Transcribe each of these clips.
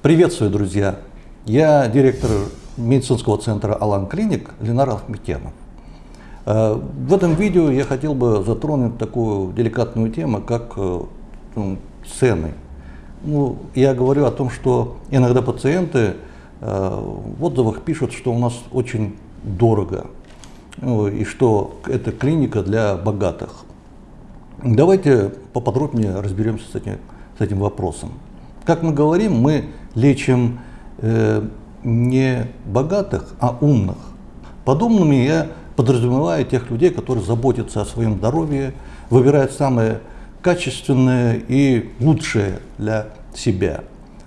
Приветствую, друзья! Я директор медицинского центра «Алан Клиник» Ленар Ахметьянов. Э, в этом видео я хотел бы затронуть такую деликатную тему, как э, ну, цены. Ну, я говорю о том, что иногда пациенты э, в отзывах пишут, что у нас очень дорого, и что это клиника для богатых. Давайте поподробнее разберемся с этим, с этим вопросом. Как мы говорим, мы лечим э, не богатых, а умных. Под умными я подразумеваю тех людей, которые заботятся о своем здоровье, выбирают самое качественное и лучшее для себя.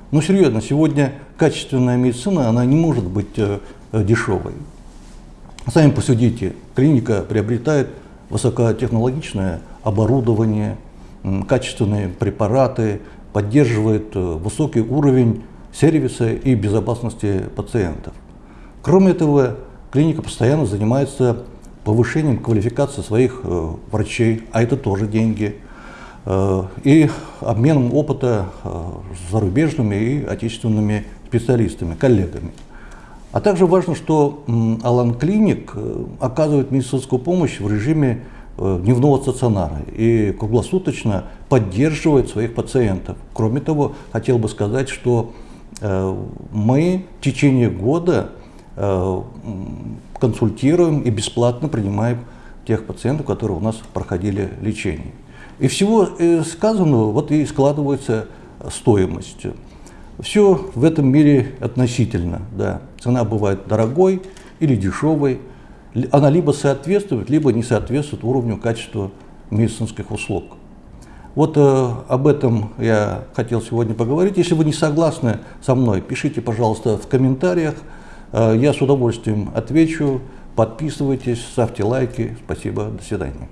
Но серьезно, сегодня качественная медицина, она не может быть э, дешевой. Сами посудите, клиника приобретает высокотехнологичное оборудование, качественные препараты, поддерживает э, высокий уровень сервиса и безопасности пациентов. Кроме этого, клиника постоянно занимается повышением квалификации своих э, врачей, а это тоже деньги, э, и обменом опыта с зарубежными и отечественными специалистами, коллегами. А также важно, что Алан Клиник оказывает медицинскую помощь в режиме дневного стационара и круглосуточно поддерживает своих пациентов. Кроме того, хотел бы сказать, что э, мы в течение года э, консультируем и бесплатно принимаем тех пациентов, которые у нас проходили лечение. И всего сказанного вот и складывается стоимость. Все в этом мире относительно. Да. Цена бывает дорогой или дешевой она либо соответствует, либо не соответствует уровню качества медицинских услуг. Вот э, об этом я хотел сегодня поговорить. Если вы не согласны со мной, пишите, пожалуйста, в комментариях. Э, я с удовольствием отвечу. Подписывайтесь, ставьте лайки. Спасибо. До свидания.